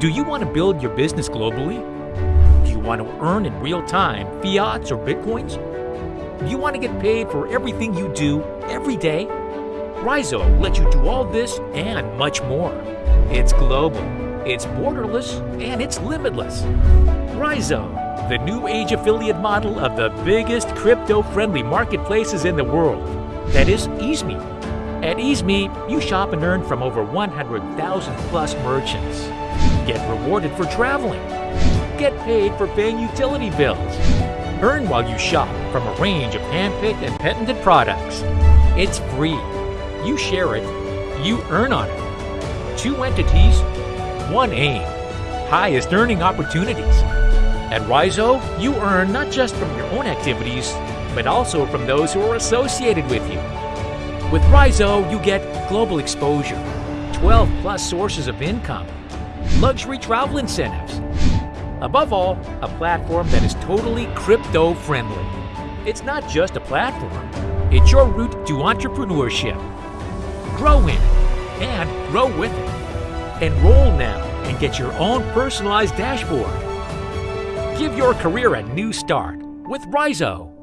Do you want to build your business globally? Do you want to earn in real time fiats or bitcoins? Do you want to get paid for everything you do every day? Rhizo lets you do all this and much more. It's global, it's borderless, and it's limitless. Rhizo, the new age affiliate model of the biggest crypto friendly marketplaces in the world. That is Easme. At Easme, you shop and earn from over 100,000 plus merchants. Get rewarded for traveling. Get paid for paying utility bills. Earn while you shop from a range of handpicked and patented products. It's free. You share it, you earn on it. Two entities, one aim. Highest earning opportunities. At Rhizo, you earn not just from your own activities, but also from those who are associated with you. With Rhizo, you get global exposure, 12 plus sources of income, luxury travel incentives. Above all, a platform that is totally crypto friendly. It's not just a platform, it's your route to entrepreneurship. Grow in it and grow with it. Enroll now and get your own personalized dashboard. Give your career a new start with Rhizo.